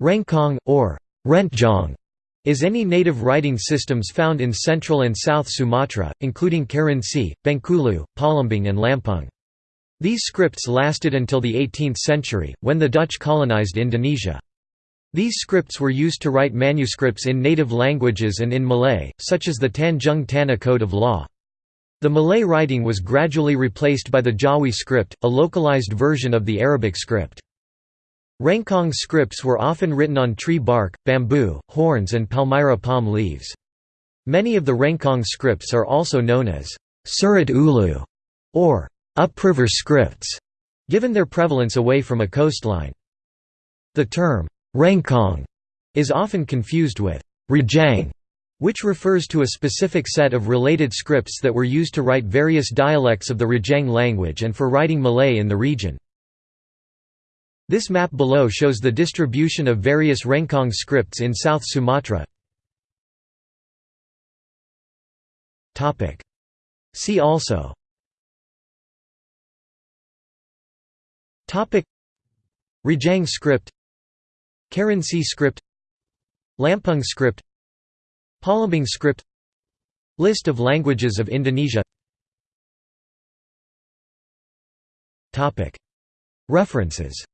Rencong, or Rentjong, is any native writing systems found in central and south Sumatra, including Kerinci, Bengkulu, Palembang and Lampung. These scripts lasted until the 18th century, when the Dutch colonized Indonesia. These scripts were used to write manuscripts in native languages and in Malay, such as the Tanjung Tanah Code of Law. The Malay writing was gradually replaced by the Jawi script, a localized version of the Arabic script. Rencong scripts were often written on tree bark, bamboo, horns and palmyra palm leaves. Many of the Rencong scripts are also known as Surat Ulu or upriver scripts, given their prevalence away from a coastline. The term Rencong is often confused with Rejang, which refers to a specific set of related scripts that were used to write various dialects of the Rejang language and for writing Malay in the region. This map below shows the distribution of various Rencong scripts in South Sumatra. See also. Rejang script. Kerinci script. Lampung script. Palembang script. List of languages of Indonesia. References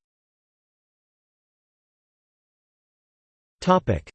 Topic